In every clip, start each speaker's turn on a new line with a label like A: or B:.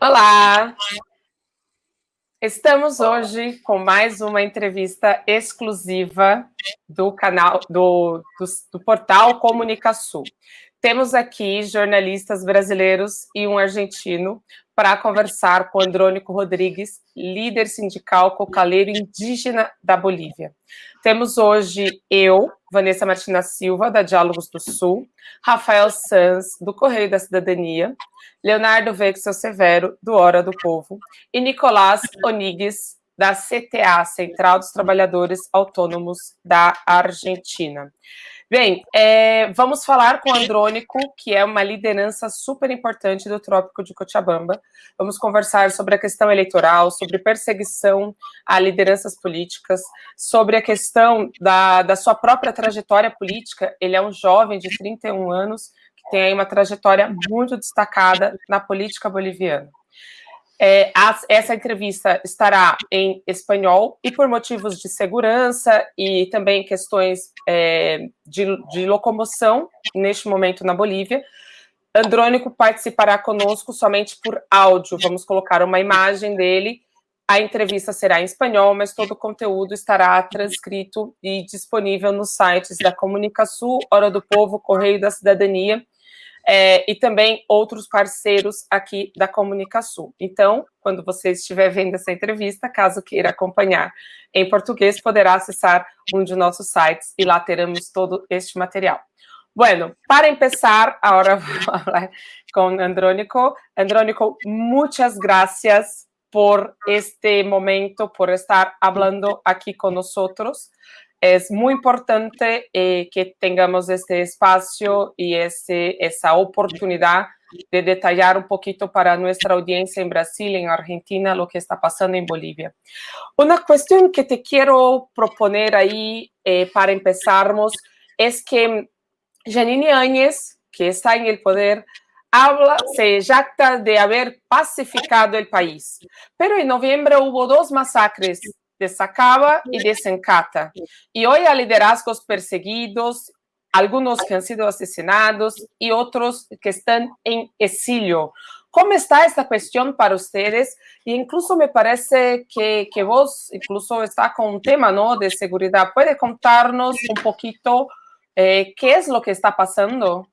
A: Olá! Estamos hoje com mais uma entrevista exclusiva do canal do, do, do portal Comunicação. Temos aqui jornalistas brasileiros e um argentino para conversar com Andrônico Rodrigues, líder sindical cocaleiro indígena da Bolívia. Temos hoje eu, Vanessa Martina Silva, da Diálogos do Sul, Rafael Sanz, do Correio da Cidadania, Leonardo Vexel Severo, do Hora do Povo, e Nicolás Onigues, da CTA, Central dos Trabalhadores Autônomos da Argentina. Bem, é, vamos falar com o Andrônico, que é uma liderança super importante do Trópico de Cochabamba. Vamos conversar sobre a questão eleitoral, sobre perseguição a lideranças políticas, sobre a questão da, da sua própria trajetória política. Ele é um jovem de 31 anos, que tem aí uma trajetória muito destacada na política boliviana. É, essa entrevista estará em espanhol e por motivos de segurança e também questões é, de, de, locomoção neste momento na Bolívia. Andrônico participará conosco somente por áudio. Vamos colocar uma imagem dele. A entrevista será em espanhol, mas todo o conteúdo estará transcrito e disponível nos sites da Comunicação, Hora do Povo, Correio da Cidadania é, e também outros parceiros aqui da Comunicação. Então, quando você estiver vendo essa entrevista, caso queira acompanhar em português, poderá acessar um de nossos sites e lá teremos todo este material. Bueno, para empezar, ahora vamos a hablar con Andrónico. Andrónico, muchas gracias por este momento, por estar hablando aquí con nosotros. Es muy importante eh, que tengamos este espacio y ese, esa oportunidad de detallar un poquito para nuestra audiencia en Brasil, en Argentina, lo que está pasando en Bolivia. Una cuestión que te quiero proponer ahí eh, para empezarmos es que Janine Áñez, que está en el poder, habla, se jacta de haber pacificado el país. Pero en noviembre hubo dos masacres de Sacaba y de Sencata. Y hoy hay liderazgos perseguidos, algunos que han sido asesinados y otros que están en exilio. ¿Cómo está esta cuestión para ustedes? E incluso me parece que, que vos incluso está con un tema ¿no? de seguridad. ¿Puede contarnos un poquito eh, qué es lo que está pasando?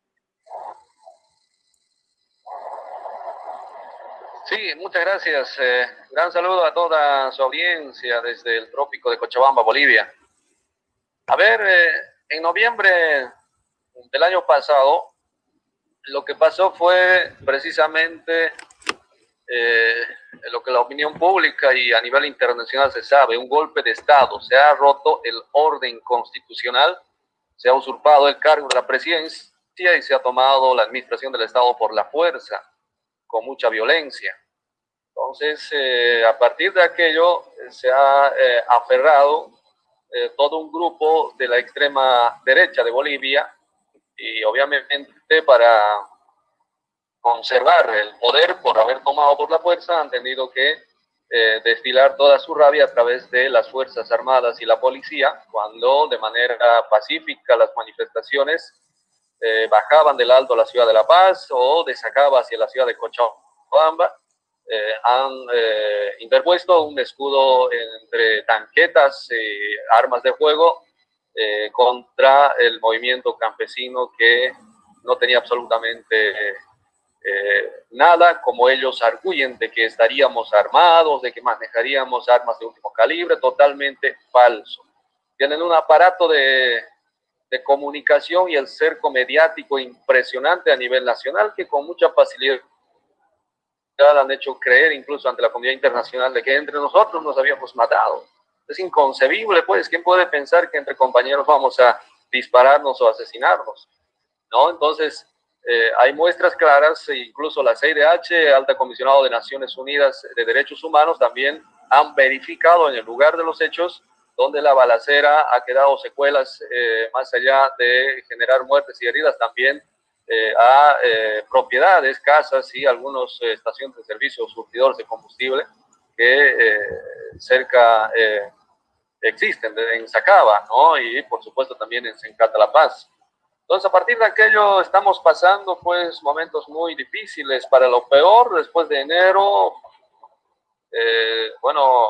B: Sí, muchas gracias. Eh, gran saludo a toda su audiencia desde el trópico de Cochabamba, Bolivia. A ver, eh, en noviembre del año pasado, lo que pasó fue precisamente eh, lo que la opinión pública y a nivel internacional se sabe, un golpe de Estado. Se ha roto el orden constitucional, se ha usurpado el cargo de la presidencia y se ha tomado la administración del Estado por la fuerza con mucha violencia. Entonces, eh, a partir de aquello, eh, se ha eh, aferrado todo un grupo de la extrema derecha de Bolivia y obviamente para conservar el poder por haber tomado por la fuerza, han tenido que destilar toda su rabia a través de las Fuerzas Armadas y la policía, cuando de manera pacífica las manifestaciones bajaban del alto a la ciudad de La Paz o de Sacaba hacia la ciudad de Cochabamba, eh, han eh, interpuesto un escudo entre tanquetas y armas de fuego eh, contra el movimiento campesino que no tenía absolutamente nada, como ellos arguyen de que estaríamos armados, de que manejaríamos armas de último calibre, totalmente falso. Tienen un aparato de, de comunicación y el cerco mediático impresionante a nivel nacional que con mucha facilidad han hecho creer incluso ante la comunidad internacional de que entre nosotros nos habíamos matado. Es inconcebible, pues, ¿quién puede pensar que entre compañeros vamos a dispararnos o asesinarnos? ¿No? Entonces, eh, hay muestras claras, e incluso la CIDH, Alta Comisionado de Naciones Unidas de Derechos Humanos, también han verificado en el lugar de los hechos donde la balacera ha quedado secuelas eh, más allá de generar muertes y heridas, también eh, a eh, propiedades, casas y algunas eh, estaciones de servicio surtidores de combustible que cerca existen en Sacaba, ¿no? Y por supuesto también en Sencata La Paz. Entonces, a partir de aquello estamos pasando pues momentos muy difíciles para lo peor. Después de enero, eh, bueno,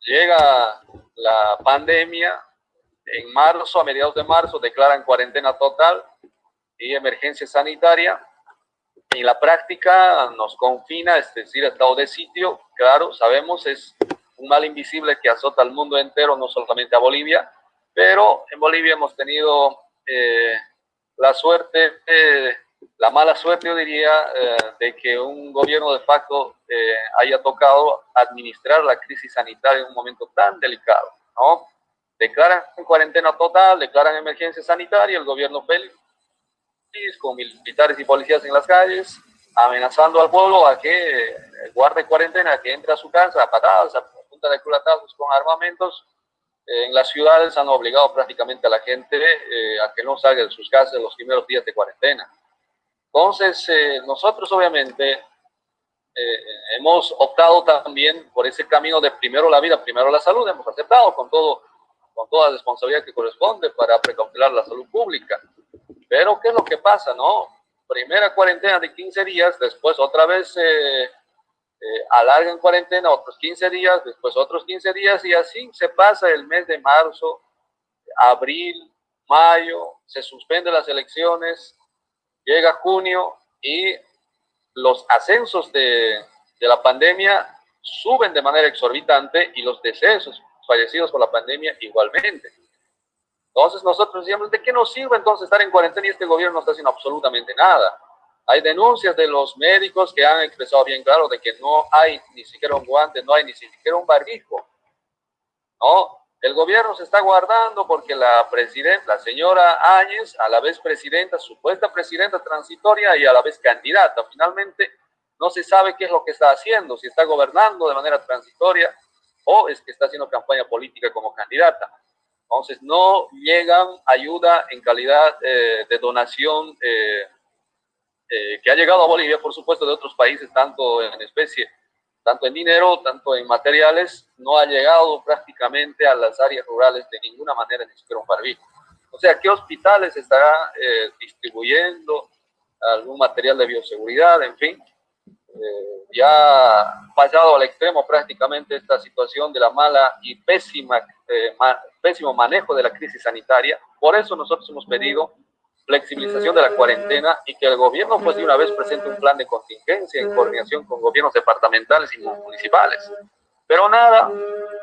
B: llega la pandemia. En marzo, a mediados de marzo, declaran cuarentena total y emergencia sanitaria. Y la práctica nos confina, es decir, estado de sitio. Claro, sabemos, es un mal invisible que azota al mundo entero, no solamente a Bolivia. Pero en Bolivia hemos tenido... Eh, la suerte, eh, la mala suerte, yo diría, eh, de que un gobierno de facto eh, haya tocado administrar la crisis sanitaria en un momento tan delicado, ¿no? Declaran cuarentena total, declaran emergencia sanitaria, el gobierno feliz, con militares y policías en las calles, amenazando al pueblo a que guarde cuarentena, que entre a su casa a patadas, a punta de culatazos con armamentos, en las ciudades han obligado prácticamente a la gente eh, a que no salga de sus casas los primeros días de cuarentena. Entonces, eh, nosotros obviamente eh, hemos optado también por ese camino de primero la vida, primero la salud, hemos aceptado con, todo, con toda la responsabilidad que corresponde para precautelar la salud pública. Pero, ¿qué es lo que pasa, no? Primera cuarentena de 15 días, después otra vez eh, alargan cuarentena otros 15 días, después otros 15 días y así se pasa el mes de marzo, abril, mayo, se suspenden las elecciones, llega junio y los ascensos de, de la pandemia suben de manera exorbitante y los decesos fallecidos por la pandemia igualmente. Entonces nosotros decíamos, ¿de qué nos sirve entonces estar en cuarentena y este gobierno no está haciendo absolutamente nada? Hay denuncias de los médicos que han expresado bien claro de que no hay ni siquiera un guante, no hay ni siquiera un barbijo. ¿no? El gobierno se está guardando porque la presidenta, la señora Áñez, a la vez presidenta, supuesta presidenta transitoria y a la vez candidata, finalmente no se sabe qué es lo que está haciendo, si está gobernando de manera transitoria o es que está haciendo campaña política como candidata. Entonces no llegan ayuda en calidad eh, de donación eh, eh, que ha llegado a Bolivia, por supuesto, de otros países, tanto en especie, tanto en dinero, tanto en materiales, no ha llegado prácticamente a las áreas rurales de ninguna manera, ni siquiera un barbijo. O sea, ¿qué hospitales estará eh, distribuyendo algún material de bioseguridad? En fin, eh, ya pasado al extremo prácticamente esta situación de la mala y pésima, pésimo manejo de la crisis sanitaria. Por eso nosotros hemos pedido flexibilización de la cuarentena y que el gobierno pues de una vez presente un plan de contingencia en coordinación con gobiernos departamentales y municipales. Pero nada,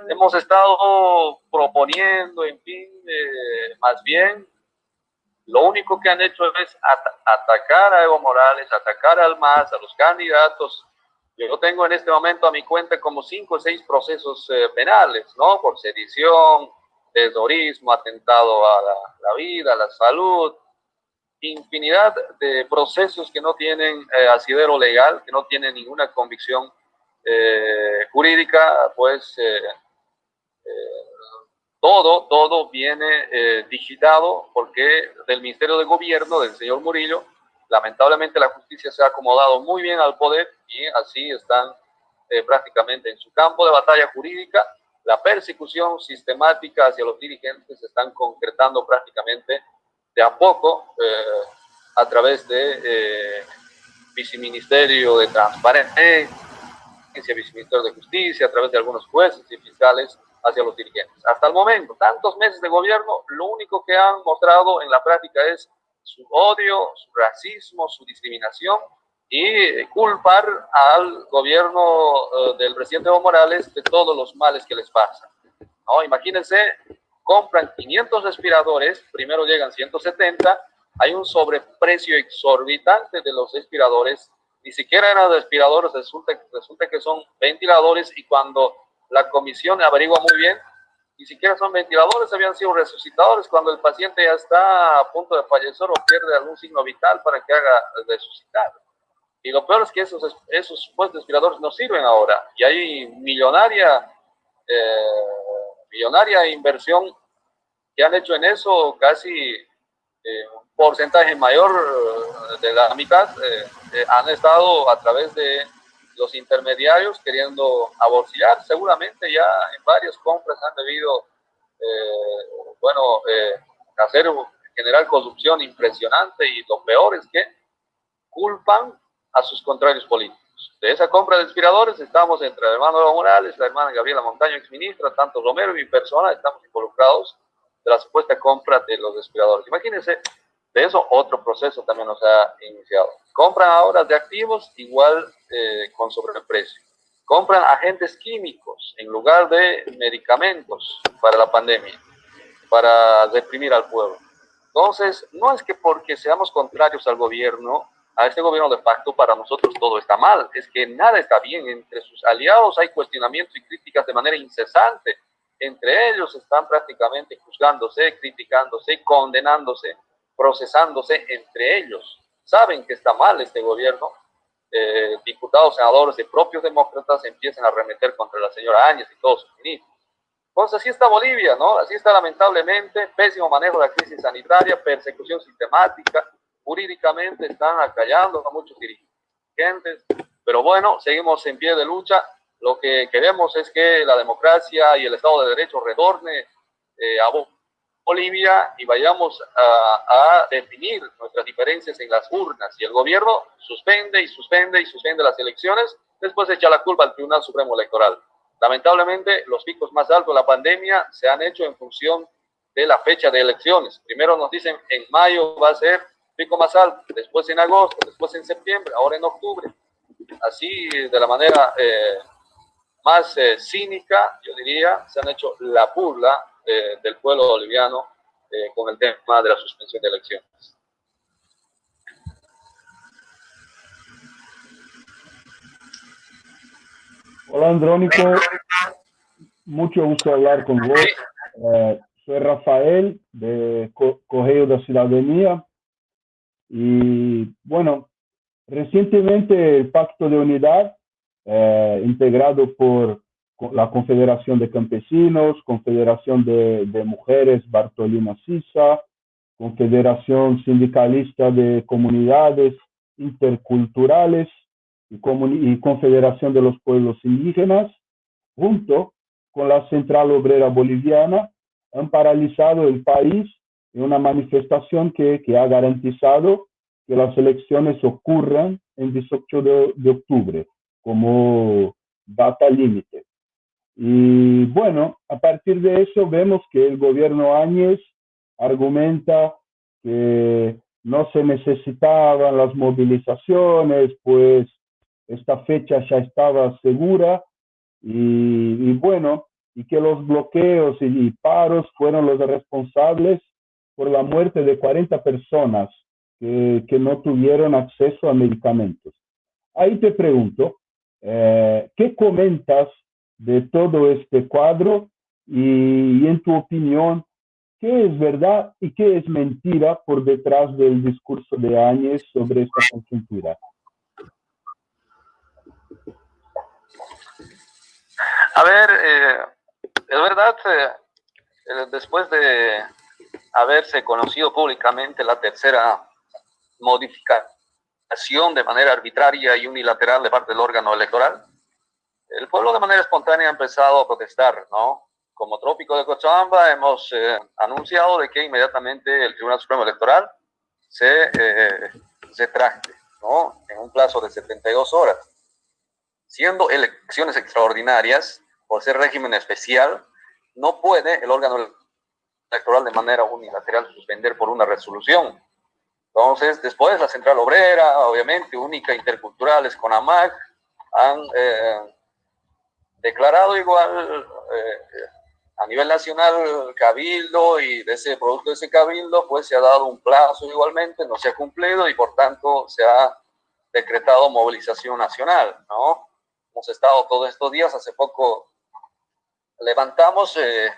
B: hemos estado proponiendo, en fin, eh, más bien, lo único que han hecho es atacar a Evo Morales, atacar al MAS, a los candidatos. Yo tengo en este momento a mi cuenta como cinco o seis procesos eh, penales, ¿no? Por sedición, terrorismo, atentado a la, la vida, a la salud, infinidad de procesos que no tienen eh, asidero legal, que no tienen ninguna convicción eh, jurídica, pues eh, todo, todo viene digitado porque del Ministerio de Gobierno del señor Murillo, lamentablemente la justicia se ha acomodado muy bien al poder y así están prácticamente en su campo de batalla jurídica. La persecución sistemática hacia los dirigentes se están concretando prácticamente de a poco eh, a través de eh, viceministerio de transparencia, viceministerio de justicia, a través de algunos jueces y fiscales hacia los dirigentes. Hasta el momento, tantos meses de gobierno, lo único que han mostrado en la práctica es su odio, su racismo, su discriminación y culpar al gobierno eh, del presidente Evo Morales de todos los males que les pasan. ¿no? Imagínense compran 500 respiradores, primero llegan 170, hay un sobreprecio exorbitante de los respiradores, ni siquiera eran respiradores, resulta, resulta que son ventiladores y cuando la comisión averigua muy bien, ni siquiera son ventiladores, habían sido resucitadores cuando el paciente ya está a punto de fallecer o pierde algún signo vital para que haga resucitar. Y lo peor es que esos, esos supuestos respiradores no sirven ahora y hay millonaria eh, millonaria inversión que han hecho en eso, casi eh, un porcentaje mayor eh, de la mitad, eh, han estado a través de los intermediarios queriendo aborcillar. Seguramente ya en varias compras han debido, bueno, hacer generar corrupción impresionante y lo peor es que culpan a sus contrarios políticos. De esa compra de respiradores estamos entre el hermano Morales, la hermana Gabriela Montaño, exministra, tanto Romero y mi persona estamos involucrados de la supuesta compra de los respiradores. Imagínense, de eso otro proceso también nos ha iniciado. Compran ahora de activos igual eh, con sobreprecio. Compran agentes químicos en lugar de medicamentos para la pandemia, para reprimir al pueblo. Entonces, no es que porque seamos contrarios al gobierno, a este gobierno de facto, para nosotros todo está mal. Es que nada está bien. Entre sus aliados hay cuestionamientos y críticas de manera incesante. Entre ellos están prácticamente juzgándose, criticándose, condenándose, procesándose entre ellos. Saben que está mal este gobierno. Eh, diputados, senadores de propios demócratas empiezan a remeter contra la señora Áñez y todos sus ministros. Entonces así está Bolivia, ¿no? Así está lamentablemente, pésimo manejo de la crisis sanitaria, persecución sistemática, jurídicamente están acallando a muchos dirigentes, pero bueno, seguimos en pie de lucha. Lo que queremos es que la democracia y el Estado de Derecho retorne eh, a Bolivia y vayamos a, a, definir nuestras diferencias en las urnas. Y el gobierno suspende y suspende y suspende las elecciones, después echa la culpa al Tribunal Supremo Electoral. Lamentablemente, los picos más altos de la pandemia se han hecho en función de la fecha de elecciones. Primero nos dicen en mayo va a ser pico más alto, después en agosto, después en septiembre, ahora en octubre. Así, de la manera eh, más eh, cínica, yo diría, se han hecho la burla eh, del pueblo boliviano con el tema de la suspensión de elecciones.
C: Hola Andrónico, mucho gusto hablar con vos. soy Rafael de Correo de Ciudadanía y bueno, recientemente el Pacto de Unidad, eh, integrado por la Confederación de Campesinos, Confederación de, Mujeres Bartolina Sisa, Confederación Sindicalista de Comunidades Interculturales y, Confederación de los Pueblos Indígenas, junto con la Central Obrera Boliviana, han paralizado el país en una manifestación que, que ha garantizado que las elecciones ocurran en 18 de, de octubre como data límite. Y bueno, a partir de eso vemos que el gobierno Áñez argumenta que no se necesitaban las movilizaciones, pues esta fecha ya estaba segura y, bueno, y que los bloqueos y, y paros fueron los responsables por la muerte de 40 personas que no tuvieron acceso a medicamentos. Ahí te pregunto, eh, ¿qué comentas de todo este cuadro y, en tu opinión, qué es verdad y qué es mentira por detrás del discurso de Áñez sobre esta conjuntura?
B: A ver, eh, es verdad, eh, después de haberse conocido públicamente la tercera modificación de manera arbitraria y unilateral de parte del órgano electoral, el pueblo de manera espontánea ha empezado a protestar, ¿no? Como Trópico de Cochabamba hemos eh, anunciado de que inmediatamente el Tribunal Supremo Electoral se, eh, se ¿no? En un plazo de 72 horas. Siendo elecciones extraordinarias, por ser régimen especial, no puede el órgano electoral de manera unilateral suspender por una resolución. Entonces, después la Central Obrera, obviamente, Única Interculturales con AMAC, han eh, declarado igual eh, a nivel nacional cabildo y de ese producto de ese cabildo, pues se ha dado un plazo igualmente, no se ha cumplido y por tanto se ha decretado movilización nacional, ¿no? Hemos estado todos estos días, hace poco levantamos eh,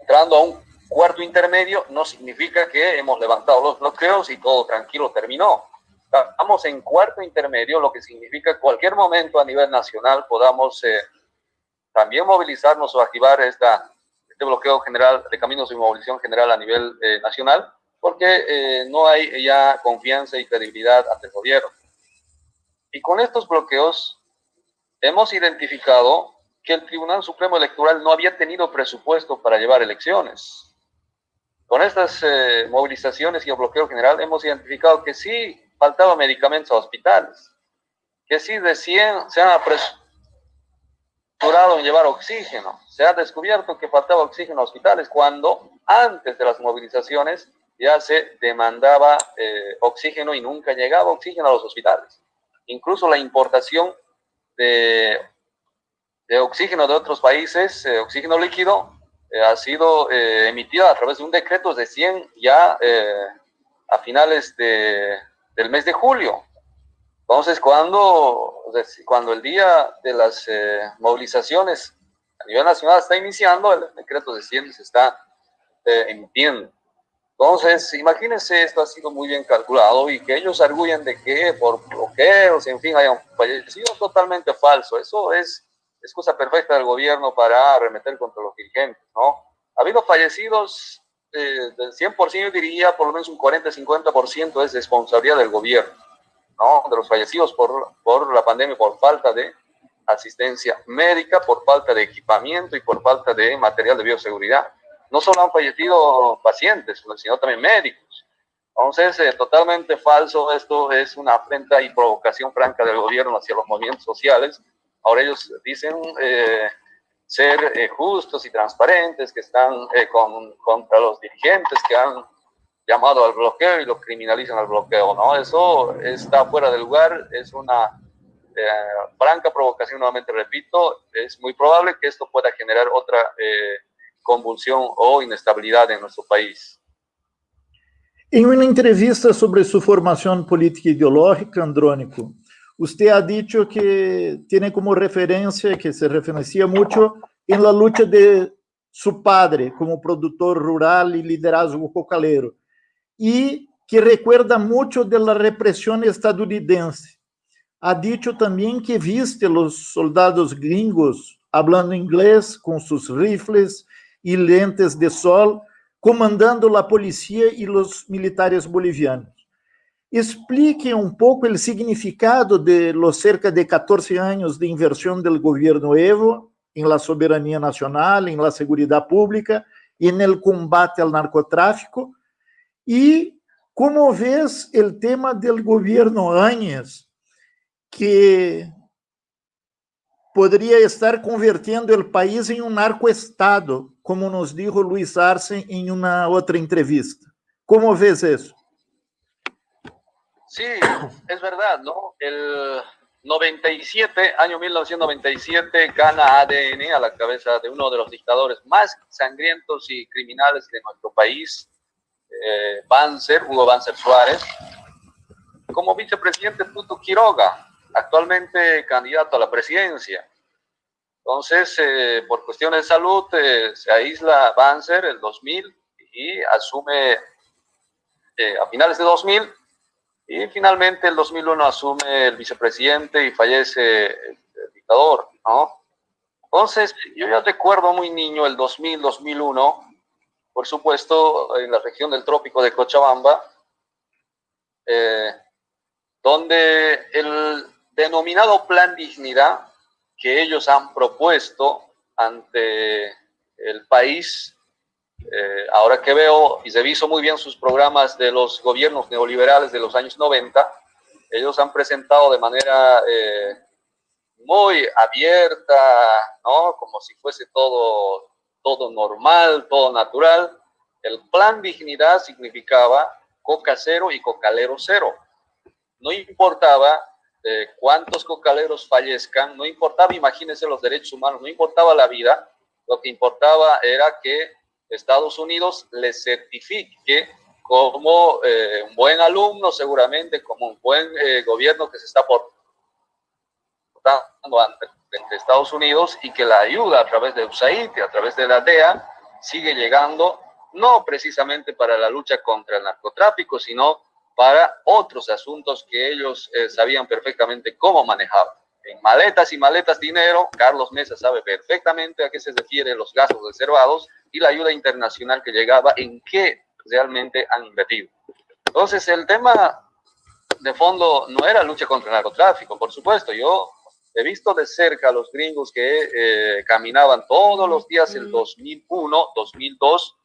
B: entrando a un cuarto intermedio, no significa que hemos levantado los bloqueos y todo tranquilo terminó. Estamos en cuarto intermedio, lo que significa que cualquier momento a nivel nacional podamos eh, también movilizarnos o activar este bloqueo general de caminos y movilización general a nivel eh, nacional, porque eh, no hay ya confianza y credibilidad ante el gobierno. Y con estos bloqueos hemos identificado que el Tribunal Supremo Electoral no había tenido presupuesto para llevar elecciones. Con estas eh, movilizaciones y el bloqueo general hemos identificado que sí faltaban medicamentos a hospitales, que sí 100 se han apresurado en llevar oxígeno. Se ha descubierto que faltaba oxígeno a hospitales cuando antes de las movilizaciones ya se demandaba eh, oxígeno y nunca llegaba oxígeno a los hospitales. Incluso la importación de, de oxígeno de otros países, eh, oxígeno líquido, ha sido emitida a través de un decreto de 100 ya a finales de, del mes de julio. Entonces, cuando, cuando el día de las movilizaciones a nivel nacional está iniciando, el decreto de 100 se está emitiendo. Entonces, imagínense, esto ha sido muy bien calculado y que ellos arguyen de que por bloqueos, en fin, hayan fallecido, totalmente falso. Eso es excusa perfecta del gobierno para arremeter contra los dirigentes, ¿no? Ha habido fallecidos eh, del 100%, yo diría, por lo menos un 40-50% es responsabilidad del gobierno, ¿no? De los fallecidos por, por la pandemia, por falta de asistencia médica, por falta de equipamiento y por falta de material de bioseguridad no solo han fallecido pacientes, sino también médicos. Entonces, eh, totalmente falso, esto es una afrenta y provocación franca del gobierno hacia los movimientos sociales. Ahora ellos dicen eh, ser eh, justos y transparentes, que están con, contra los dirigentes que han llamado al bloqueo y lo criminalizan al bloqueo, ¿no? Eso está fuera de lugar, es una franca provocación, nuevamente repito, es muy probable que esto pueda generar otra convulsión o inestabilidad en nuestro país.
D: Em uma entrevista sobre sua formação política ideológica, Andrônico, você ha dicho que tem como referência, que se referencia muito, em la luta de seu padre como produtor rural e liderazgo cocaleiro, e que recuerda muito da repressão estadunidense. Ha dicho também que viste os soldados gringos falando inglês com seus rifles y lentes de sol, comandando la policía y los militares bolivianos. Explique un poco el significado de los cerca de 14 años de inversión del gobierno Evo en la soberanía nacional, en la seguridad pública, en el combate al narcotráfico, y cómo ves el tema del gobierno Áñez, que podría estar convirtiendo el país en un narcoestado, como nos dijo Luis Arce en una otra entrevista. ¿Cómo ves eso?
B: Sí, es verdad, ¿no? El 97, año 1997, gana ADN a la cabeza de uno de los dictadores más sangrientos y criminales de nuestro país, eh, Banzer, Hugo Banzer Suárez, como vicepresidente Tuto Quiroga, actualmente candidato a la presidencia. Entonces, eh, por cuestiones de salud, eh, se aísla Banzer el 2000 y asume eh, a finales de 2000 y finalmente el 2001 asume el vicepresidente y fallece el, dictador, ¿no? Entonces, yo ya recuerdo muy niño el 2000, 2001, por supuesto, en la región del trópico de Cochabamba, donde el denominado Plan Dignidad que ellos han propuesto ante el país. Eh, ahora que veo y reviso muy bien sus programas de los gobiernos neoliberales de los años 90, ellos han presentado de manera eh, muy abierta, ¿no? como si fuese todo, todo normal, todo natural. El plan dignidad significaba coca cero y cocalero cero. No importaba cuántos cocaleros fallezcan, no importaba, imagínense los derechos humanos, no importaba la vida, lo que importaba era que Estados Unidos les certifique como eh, un buen alumno, seguramente como un buen eh, gobierno que se está portando ante, Estados Unidos y que la ayuda a través de USAID a través de la DEA sigue llegando, no precisamente para la lucha contra el narcotráfico, sino para otros asuntos que ellos eh, sabían perfectamente cómo manejar. En maletas y maletas dinero, Carlos Mesa sabe perfectamente a qué se refieren los gastos reservados y la ayuda internacional que llegaba, en qué realmente han invertido. Entonces, el tema de fondo no era lucha contra el narcotráfico, por supuesto. Yo he visto de cerca a los gringos que eh, caminaban todos los días el 2001, 2002,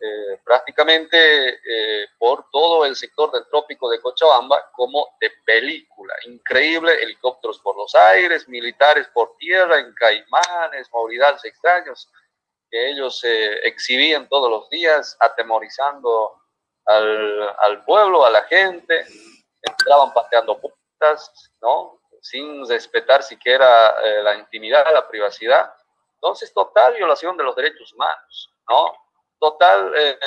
B: eh, prácticamente eh, por todo el sector del trópico de Cochabamba como de película. Increíble, helicópteros por los aires, militares por tierra, en caimanes, movilidades extraños, que ellos eh, exhibían todos los días, atemorizando al, al, pueblo, a la gente, entraban pateando puertas, ¿no? Sin respetar siquiera la intimidad, la privacidad. Entonces, total violación de los derechos humanos, ¿no? Total eh,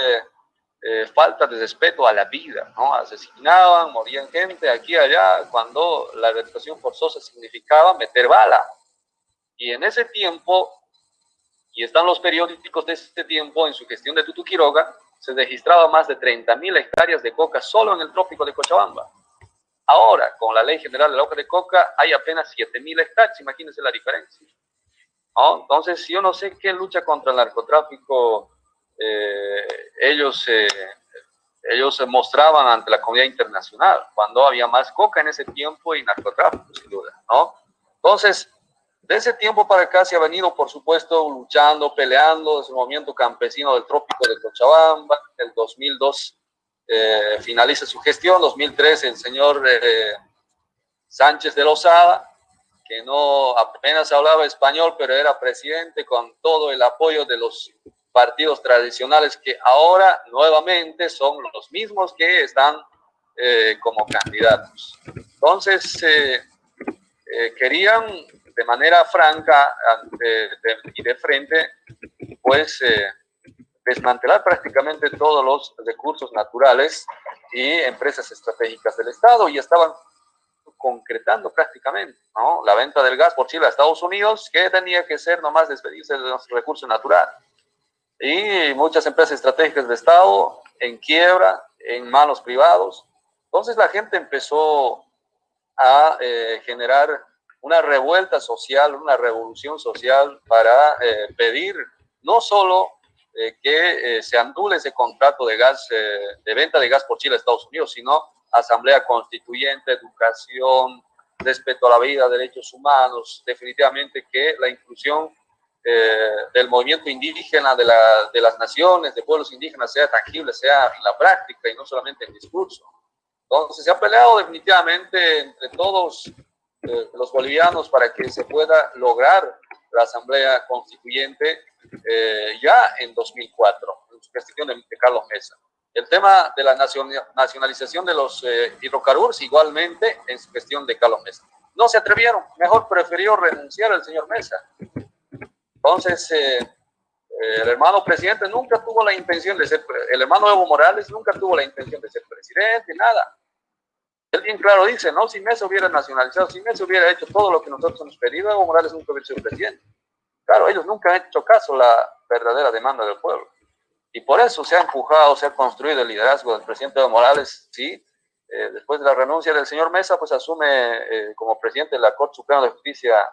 B: eh, falta de respeto a la vida, ¿no? Asesinaban, morían gente aquí y allá, cuando la reeducación forzosa significaba meter bala. Y en ese tiempo, y están los periódicos de ese tiempo, en su gestión de Tutu Quiroga, se registraba más de 30.000 hectáreas de coca solo en el trópico de Cochabamba. Ahora, con la Ley General de la Hoja de Coca, hay apenas 7.000 hectáreas, imagínense la diferencia. Entonces, yo no sé qué lucha contra el narcotráfico eh, ellos, eh, ellos se mostraban ante la comunidad internacional, cuando había más coca en ese tiempo y narcotráfico, sin duda, ¿no? Entonces, de ese tiempo para acá se ha venido, por supuesto, luchando, peleando, desde el movimiento campesino del trópico de Cochabamba, el 2002 eh, finaliza su gestión, 2003 el señor eh, Sánchez de Lozada, que no apenas hablaba español, pero era presidente con todo el apoyo de los partidos tradicionales que ahora nuevamente son los mismos que están eh, como candidatos. Entonces, eh, eh, querían de manera franca y de frente, pues, desmantelar prácticamente todos los recursos naturales y empresas estratégicas del Estado y estaban concretando prácticamente ¿no? la venta del gas por Chile a Estados Unidos, que tenía que ser nomás despedirse de los recursos naturales y muchas empresas estratégicas de Estado en quiebra, en manos privados. Entonces la gente empezó a eh, generar una revuelta social, una revolución social para eh, pedir no solo eh, que se anule ese contrato de gas, de venta de gas por Chile a Estados Unidos, sino asamblea constituyente, educación, respeto a la vida, derechos humanos, definitivamente que la inclusión eh, del movimiento indígena, de, la, de, las naciones, de pueblos indígenas, sea tangible, sea en la práctica y no solamente en discurso. Entonces se ha peleado definitivamente entre todos eh, los bolivianos para que se pueda lograr la Asamblea Constituyente eh, ya en 2004, en su gestión de, Carlos Mesa. El tema de la nacionalización de los hidrocarburos igualmente en su gestión de Carlos Mesa. No se atrevieron, mejor prefirió renunciar al señor Mesa entonces, eh, eh, el hermano presidente nunca tuvo la intención de ser, el hermano Evo Morales nunca tuvo la intención de ser presidente, nada. Él bien claro dice, no, si Mesa hubiera nacionalizado, si Mesa hubiera hecho todo lo que nosotros hemos pedido, Evo Morales nunca hubiera sido presidente. Claro, ellos nunca han hecho caso a la verdadera demanda del pueblo. Y por eso se ha empujado, se ha construido el liderazgo del presidente Evo Morales, sí, eh, después de la renuncia del señor Mesa, pues asume como presidente de la Corte Suprema de Justicia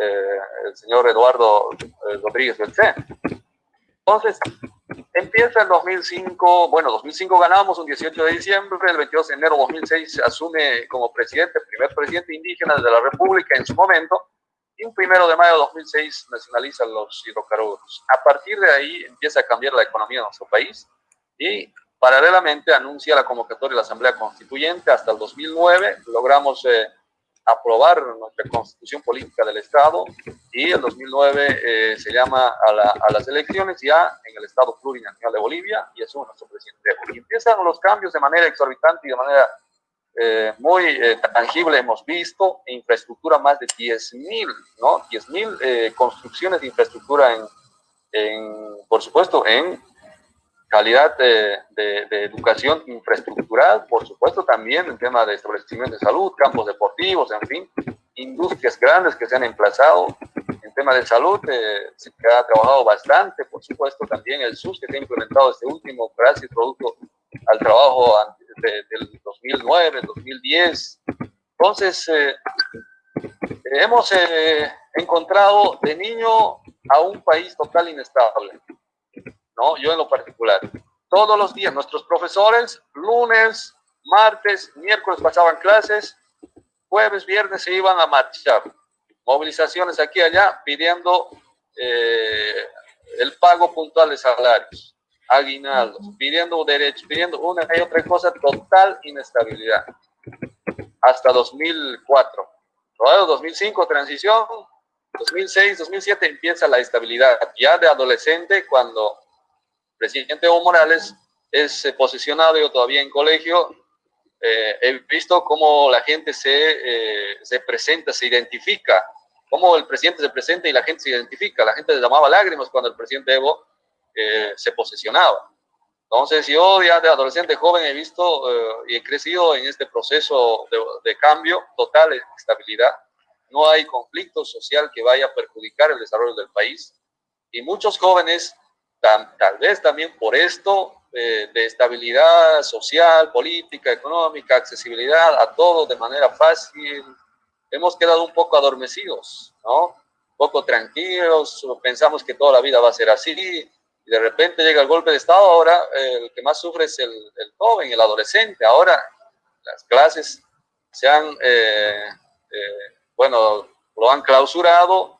B: eh, el señor Eduardo eh, Rodríguez Beltrán. Entonces, empieza el 2005, bueno, 2005 ganamos un 18 de diciembre, el 22 de enero de 2006 asume como presidente, primer presidente indígena de la República en su momento, y un primero de mayo de 2006 nacionaliza los hidrocarburos. A partir de ahí empieza a cambiar la economía de nuestro país y paralelamente anuncia la convocatoria de la Asamblea Constituyente hasta el 2009, logramos... Eh, aprobar nuestra constitución política del Estado y el 2009 eh, se llama a, las elecciones ya en el Estado plurinacional de Bolivia y asume nuestro presidente. Y empiezan los cambios de manera exorbitante y de manera eh, muy eh, tangible. Hemos visto infraestructura más de 10.000, ¿no? 10.000 construcciones de infraestructura en, en, por supuesto, en calidad de, educación infraestructural, por supuesto también en tema de establecimiento de salud, campos deportivos, en fin, industrias grandes que se han emplazado. En tema de salud eh, se ha trabajado bastante, por supuesto también el SUS que se ha implementado este último, gracias producto al trabajo del 2009, 2010. Entonces, eh, hemos eh, encontrado de niño a un país total inestable ¿no? Yo en lo particular. Todos los días, nuestros profesores, lunes, martes, miércoles pasaban clases, jueves, viernes se iban a marchar. Movilizaciones aquí y allá pidiendo eh, el pago puntual de salarios. aguinaldos, pidiendo derechos, pidiendo una y otra cosa, total inestabilidad. Hasta 2004. Luego 2005, transición, 2006, 2007 empieza la estabilidad. Ya de adolescente, cuando presidente Evo Morales es eh, posicionado, yo todavía en colegio, eh, he visto cómo la gente se, eh, se presenta, se identifica, cómo el presidente se presenta y la gente se identifica. La gente le llamaba lágrimas cuando el presidente Evo se posesionaba. Entonces yo ya de adolescente joven he visto y he crecido en este proceso de, de cambio total, estabilidad no hay conflicto social que vaya a perjudicar el desarrollo del país. Y muchos jóvenes, tal, vez también por esto, eh, de estabilidad social, política, económica, accesibilidad a todo de manera fácil, hemos quedado un poco adormecidos, ¿no? Un poco tranquilos, pensamos que toda la vida va a ser así, y de repente llega el golpe de Estado, ahora eh, el que más sufre es el, joven, el adolescente, ahora las clases se han... Eh, bueno, lo han clausurado.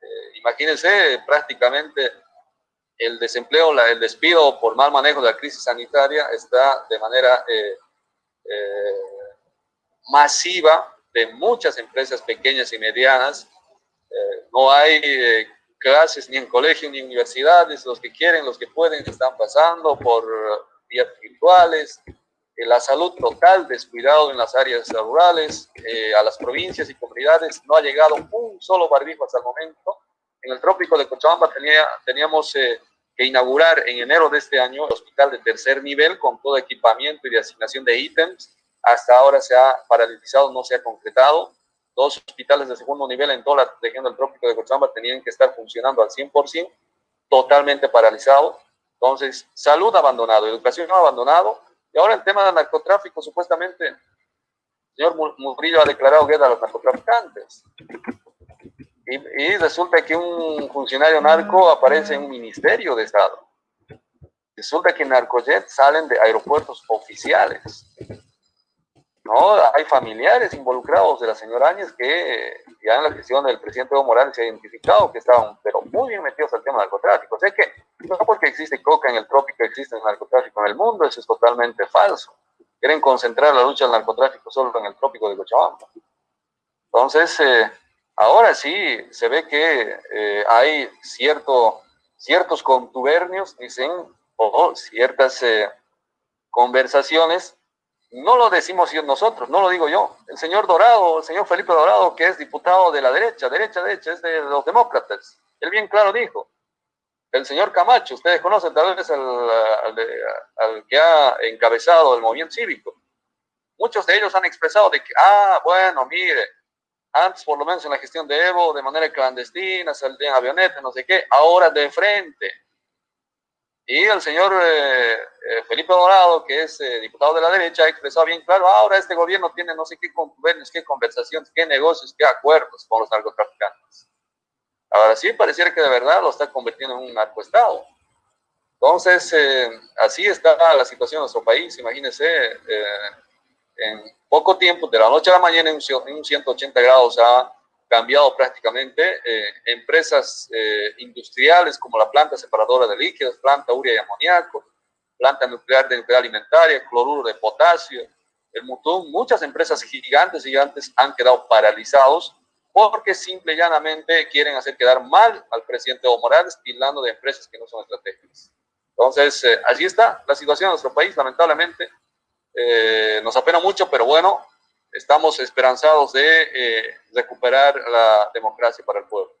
B: Eh, imagínense prácticamente el desempleo, el despido por mal manejo de la crisis sanitaria está de manera eh, eh, masiva de muchas empresas pequeñas y medianas. no hay clases ni en colegios ni en universidades. Los que quieren, los que pueden, están pasando por vías virtuales, la salud total, descuidado en las áreas rurales, eh, a las provincias y comunidades, no ha llegado un solo barbijo hasta el momento. En el trópico de Cochabamba tenía, teníamos eh, que inaugurar en enero de este año el hospital de tercer nivel con todo equipamiento y de asignación de ítems. Hasta ahora se ha paralizado, no se ha concretado. Dos hospitales de segundo nivel en toda la región del trópico de Cochabamba tenían que estar funcionando al 100%, totalmente paralizado. Entonces, salud abandonado, educación no abandonado, y ahora el tema del narcotráfico, supuestamente, el señor Murillo ha declarado guerra a los narcotraficantes. Y, resulta que un funcionario narco aparece en un ministerio de Estado. Resulta que narcojets salen de aeropuertos oficiales. ¿no? Hay familiares involucrados de la señora Áñez que ya en la gestión del presidente Evo Morales se ha identificado que estaban, pero muy bien metidos al tema del narcotráfico. O sea que no porque existe coca en el trópico, existe el narcotráfico en el mundo, eso es totalmente falso. Quieren concentrar la lucha del narcotráfico solo en el trópico de Cochabamba. Entonces, eh, ahora sí se ve que eh, hay cierto, ciertos contubernios, dicen, o ciertas eh, conversaciones no lo decimos nosotros, no lo digo yo. El señor Dorado, el señor Felipe Dorado, que es diputado de la derecha, derecha, derecha, es de los demócratas. Él bien claro dijo. El señor Camacho, ustedes conocen tal vez al, que ha encabezado el movimiento cívico. Muchos de ellos han expresado de que, ah, bueno, mire, antes por lo menos en la gestión de Evo, de manera clandestina, salían avionetas, no sé qué, ahora de frente y el señor eh, eh, Felipe Dorado, que es eh, diputado de la derecha, ha expresado bien claro, ahora este gobierno tiene no sé qué convenios, qué conversaciones, qué negocios, qué acuerdos con los narcotraficantes. Ahora sí, pareciera que de verdad lo está convirtiendo en un narcoestado. Entonces, así está la situación en nuestro país. Imagínense, en poco tiempo, de la noche a la mañana, en un, 180 grados, ha cambiado prácticamente. Eh, empresas eh, industriales como la planta separadora de líquidos, planta urea y amoníaco, planta nuclear de nuclear alimentaria, cloruro de potasio, el Mutum, muchas empresas gigantes, gigantes han quedado paralizados porque simple y llanamente quieren hacer quedar mal al presidente Evo Morales, tildando de empresas que no son estratégicas. Entonces, eh, allí está la situación de nuestro país, lamentablemente. Nos apena mucho, pero bueno, estamos esperanzados de eh, recuperar la democracia para el pueblo.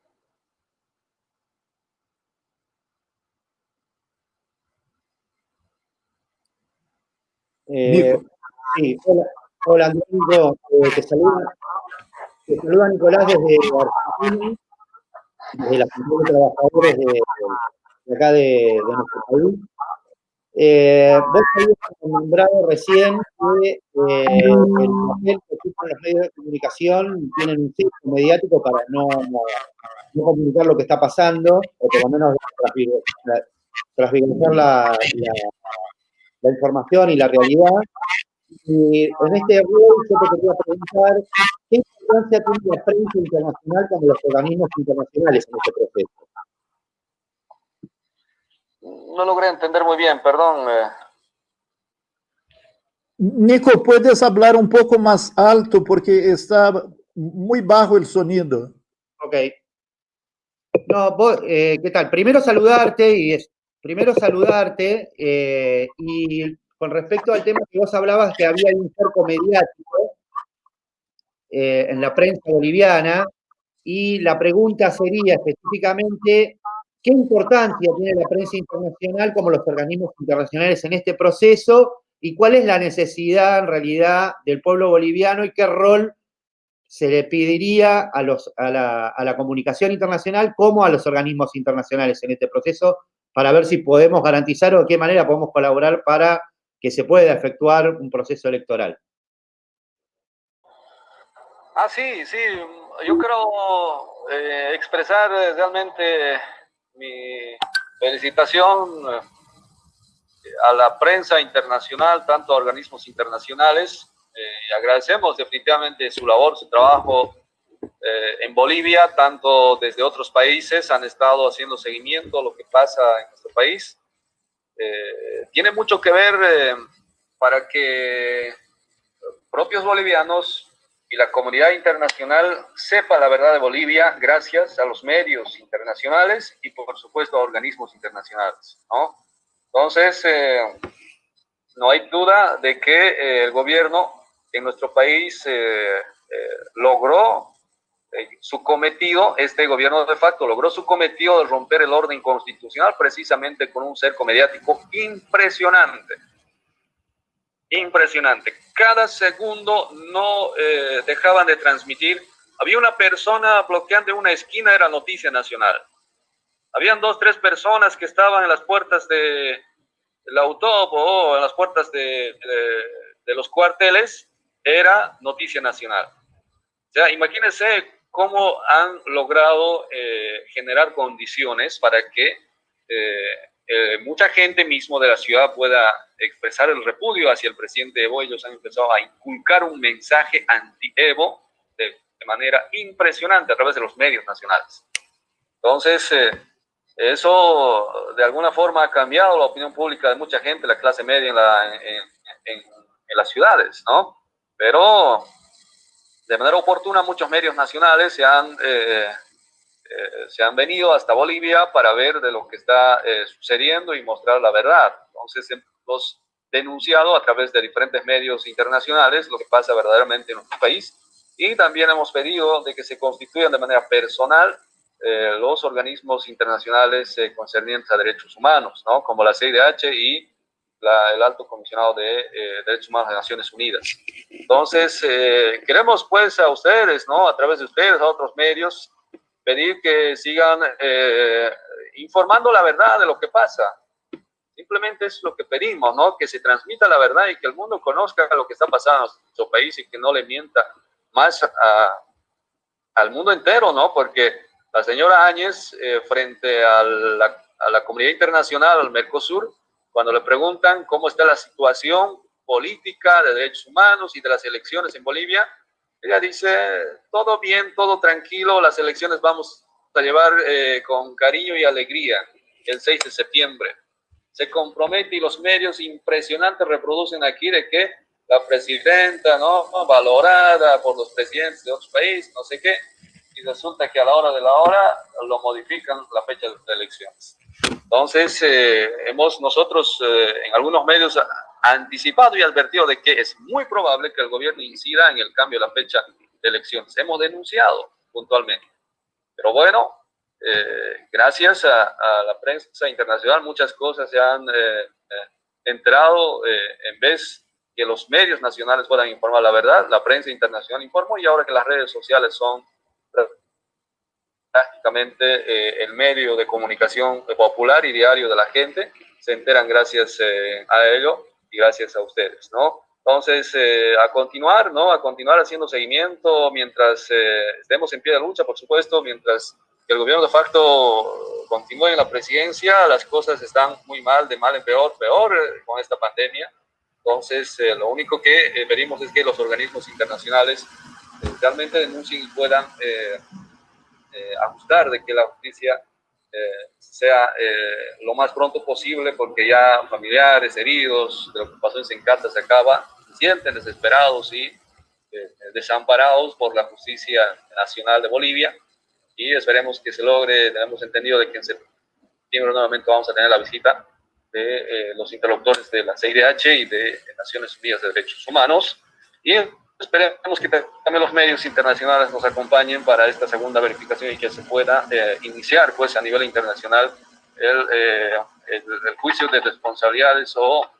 E: Eh, sí, hola, hola eh, te saluda, te saluda Nicolás desde Argentina, desde la de Trabajadores de, de acá de, de nuestro país. Eh, vos habías nombrado recién que eh, el papel que ocupan los medios de comunicación tienen un ciclo mediático para no, no, comunicar lo que está pasando, o por lo menos transversar la, la, la, información y la realidad. Y en este rol yo te quería preguntar, ¿qué importancia tiene la prensa internacional con los organismos internacionales en este proceso?
B: No logré entender muy bien, perdón. Eh.
D: Nico, ¿puedes hablar un poco más alto porque está muy bajo el sonido?
E: Ok. No, eh, ¿qué tal? Primero saludarte y es, primero saludarte eh, y con respecto al tema que vos hablabas que había un cerco mediático en la prensa boliviana y la pregunta sería específicamente ¿Qué importancia tiene la prensa internacional como los organismos internacionales en este proceso? ¿Y cuál es la necesidad en realidad del pueblo boliviano y qué rol se le pediría a, los, a, la, comunicación internacional como a los organismos internacionales en este proceso para ver si podemos garantizar o de qué manera podemos colaborar para que se pueda efectuar un proceso electoral?
B: Ah, sí, sí. Yo quiero eh, expresar realmente mi felicitación eh, a la prensa internacional, tanto a organismos internacionales. Eh, agradecemos definitivamente su labor, su trabajo eh, en Bolivia, tanto desde otros países han estado haciendo seguimiento a lo que pasa en nuestro país. tiene mucho que ver para que propios bolivianos y la comunidad internacional sepa la verdad de Bolivia gracias a los medios internacionales y por supuesto a organismos internacionales, ¿no? Entonces, eh, no hay duda de que eh, el gobierno en nuestro país eh, logró su cometido, este gobierno de facto logró su cometido de romper el orden constitucional precisamente con un cerco mediático impresionante impresionante. Cada segundo no eh, dejaban de transmitir. Había una persona bloqueando una esquina, era noticia nacional. Habían dos, tres personas que estaban en las puertas de, del autobús o en las puertas de, de, los cuarteles, era noticia nacional. O sea, imagínense cómo han logrado eh, generar condiciones para que eh, mucha gente mismo de la ciudad pueda expresar el repudio hacia el presidente Evo. Ellos han empezado a inculcar un mensaje anti-Evo de, manera impresionante a través de los medios nacionales. Entonces, eh, eso de alguna forma ha cambiado la opinión pública de mucha gente, la clase media en las ciudades, ¿no? Pero de manera oportuna muchos medios nacionales se han eh, eh, se han venido hasta Bolivia para ver de lo que está eh, sucediendo y mostrar la verdad. Entonces hemos denunciado a través de diferentes medios internacionales lo que pasa verdaderamente en nuestro país y también hemos pedido de que se constituyan de manera personal eh, los organismos internacionales concernientes a derechos humanos, ¿no? como la CIDH y el Alto Comisionado de Derechos Humanos de Naciones Unidas. Entonces, queremos pues a ustedes, ¿no? a través de ustedes, a otros medios, pedir que sigan eh, informando la verdad de lo que pasa. Simplemente es lo que pedimos, ¿no? Que se transmita la verdad y que el mundo conozca lo que está pasando en nuestro país y que no le mienta más al mundo entero, ¿no? Porque la señora Áñez, eh, frente a la, a la comunidad internacional, al Mercosur, cuando le preguntan cómo está la situación política de derechos humanos y de las elecciones en Bolivia, ella dice, todo bien, todo tranquilo, las elecciones vamos a llevar eh, con cariño y alegría el 6 de septiembre. Se compromete y los medios impresionantes reproducen aquí de que la presidenta, ¿no? Valorada por los presidentes de otros países, no sé qué, y resulta que a la hora de la hora lo modifican la fecha de elecciones. Entonces, eh, hemos nosotros eh, en algunos medios anticipado y advertido de que es muy probable que el gobierno incida en el cambio de la fecha de elecciones. Hemos denunciado puntualmente. Pero bueno, eh, gracias a, la prensa internacional muchas cosas se han eh, eh, entrado en vez que los medios nacionales puedan informar la verdad, la prensa internacional informó y ahora que las redes sociales son prácticamente el medio de comunicación popular y diario de la gente, se enteran gracias a ello y gracias a ustedes, ¿no? Entonces, eh, a continuar, ¿no? A continuar haciendo seguimiento mientras eh, estemos en pie de lucha, por supuesto, mientras el gobierno de facto continúe en la presidencia, las cosas están muy mal, de mal en peor, peor eh, con esta pandemia. Entonces, lo único que pedimos es que los organismos internacionales realmente denuncien y puedan ajustar de que la justicia sea lo más pronto posible porque ya familiares, heridos, de lo que pasó en Sencata se acaba, se sienten desesperados y desamparados por la justicia nacional de Bolivia y esperemos que se logre, tenemos entendido de que en septiembre nuevamente vamos a tener la visita de eh, los interlocutores de la CIDH y de Naciones Unidas de Derechos Humanos. Y esperemos que también los medios internacionales nos acompañen para esta segunda verificación y que se pueda eh, iniciar pues a nivel internacional el, eh, el, juicio de responsabilidades o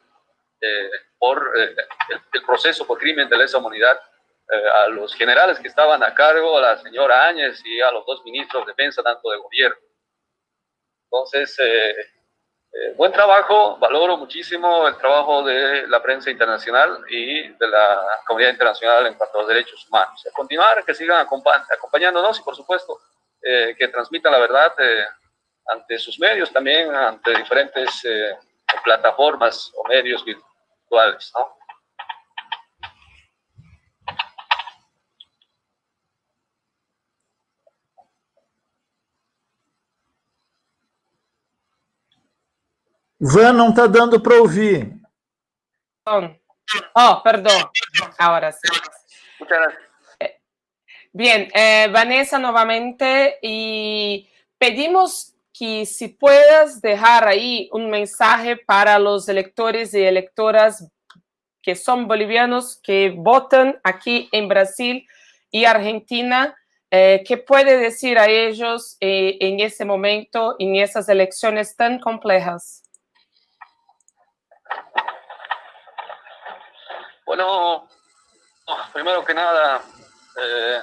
B: por el, el, proceso por crimen de lesa humanidad a los generales que estaban a cargo, a la señora Áñez y a los dos ministros de defensa, tanto de gobierno. Entonces, eh, buen trabajo, valoro muchísimo el trabajo de la prensa internacional y de la comunidad internacional en cuanto a los derechos humanos. A continuar, que sigan acompañándonos y, por supuesto, eh, que transmitan la verdad eh, ante sus medios también, ante diferentes plataformas o medios virtuales. ¿no?
D: Van não está dando para ouvir.
A: Oh, perdón. Ahora sí. Bien, eh, Vanessa nuevamente y pedimos que si puedas dejar ahí un mensaje para los electores y electoras que son bolivianos que votan aquí en Brasil y Argentina, eh, ¿qué puede decir a ellos eh, en ese momento, en esas elecciones tan complejas?
B: Bueno, primero que nada, eh,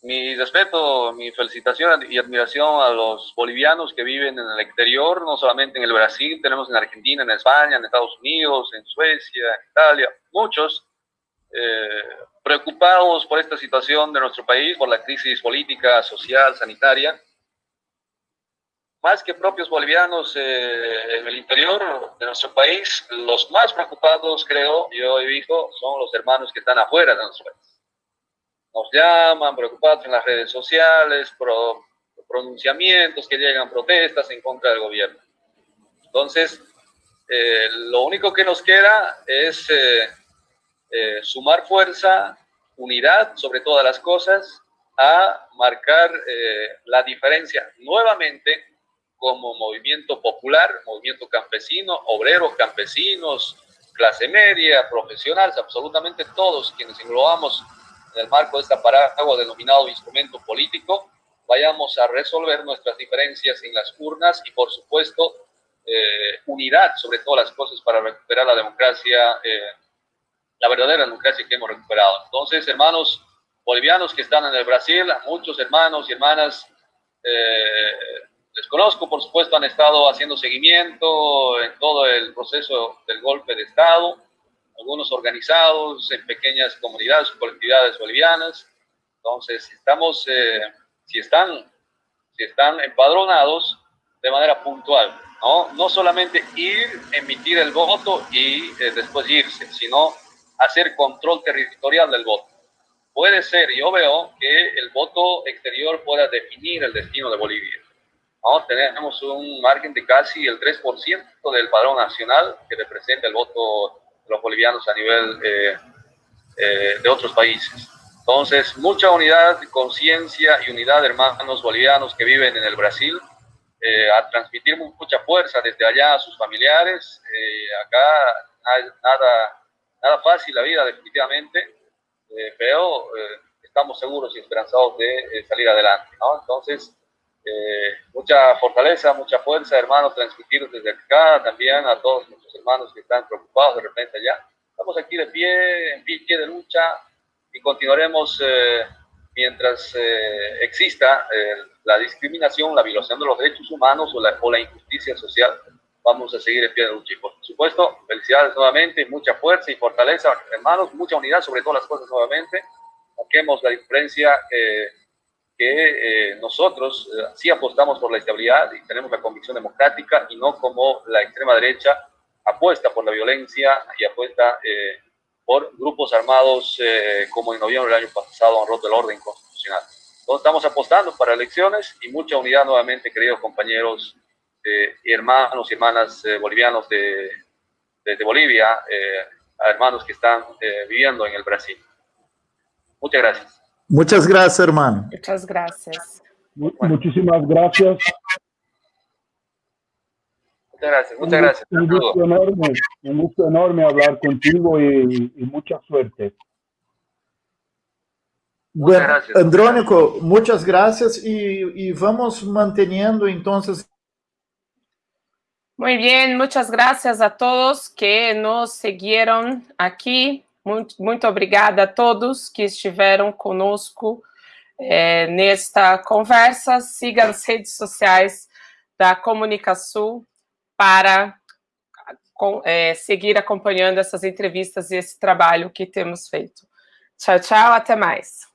B: mi respeto, mi felicitación y admiración a los bolivianos que viven en el exterior, no solamente en el Brasil, tenemos en Argentina, en España, en Estados Unidos, en Suecia, en Italia, muchos eh, preocupados por esta situación de nuestro país, por la crisis política, social, sanitaria más que propios bolivianos eh, en el interior de nuestro país, los más preocupados, creo, yo visto, son los hermanos que están afuera de nuestro país. Nos llaman preocupados en las redes sociales, pro, pronunciamientos que llegan, protestas en contra del gobierno. Entonces, eh, lo único que nos queda es eh, sumar fuerza, unidad sobre todas las cosas, a marcar la diferencia nuevamente como movimiento popular, movimiento campesino, obreros, campesinos, clase media, profesionales, absolutamente todos quienes englobamos en el marco de esta paraguas denominado instrumento político, vayamos a resolver nuestras diferencias en las urnas y, por supuesto, eh, unidad sobre todas las cosas para recuperar la democracia, eh, la verdadera democracia que hemos recuperado. Entonces, hermanos bolivianos que están en el Brasil, muchos hermanos y hermanas eh, les conozco, por supuesto, han estado haciendo seguimiento en todo el proceso del golpe de Estado, algunos organizados en pequeñas comunidades colectividades bolivianas. Entonces, estamos, eh, si, están, si están empadronados de manera puntual, ¿no? No solamente ir, emitir el voto y eh, después irse, sino hacer control territorial del voto. Puede ser, yo veo que el voto exterior pueda definir el destino de Bolivia tenemos un margen de casi el 3% del padrón nacional que representa el voto de los bolivianos a nivel eh, eh, de otros países. Entonces, mucha unidad, conciencia y unidad hermanos bolivianos que viven en el Brasil, eh, a transmitir mucha fuerza desde allá a sus familiares. acá nada, nada fácil la vida, definitivamente, pero estamos seguros y esperanzados de salir adelante. ¿no? Entonces, eh, mucha fortaleza, mucha fuerza, hermanos, transmitir desde acá también a todos nuestros hermanos que están preocupados de repente allá. Estamos aquí de pie, en pie de lucha y continuaremos eh, mientras eh, exista la discriminación, la violación de los derechos humanos o la, o la injusticia social. Vamos a seguir en pie de lucha. Y por supuesto, felicidades nuevamente, mucha fuerza y fortaleza, hermanos, mucha unidad sobre todas las cosas nuevamente. Marquemos la diferencia que eh, nosotros eh, sí apostamos por la estabilidad y tenemos la convicción democrática y no como la extrema derecha apuesta por la violencia y apuesta eh, por grupos armados como en noviembre del año pasado han roto el orden constitucional. estamos apostando para elecciones y mucha unidad nuevamente, queridos compañeros eh, y hermanos y hermanas eh, bolivianos de, de, Bolivia, eh, a hermanos que están viviendo en el Brasil. Muchas gracias.
D: Muchas gracias, hermano.
A: Muchas gracias.
C: Muchísimas gracias.
B: Muchas gracias, muchas gracias.
C: Un, gusto enorme, un gusto enorme hablar contigo y, y mucha suerte.
D: Bueno, gracias. Andrónico, muchas gracias y, y, vamos manteniendo entonces.
A: Muy bien, muchas gracias a todos que nos seguiram aqui. Muito, muito obrigada a todos que estiveram conosco é, nesta conversa. Siga as redes sociais da Comunicação para é, seguir acompanhando essas entrevistas e esse trabalho que temos feito. Tchau, tchau, até mais.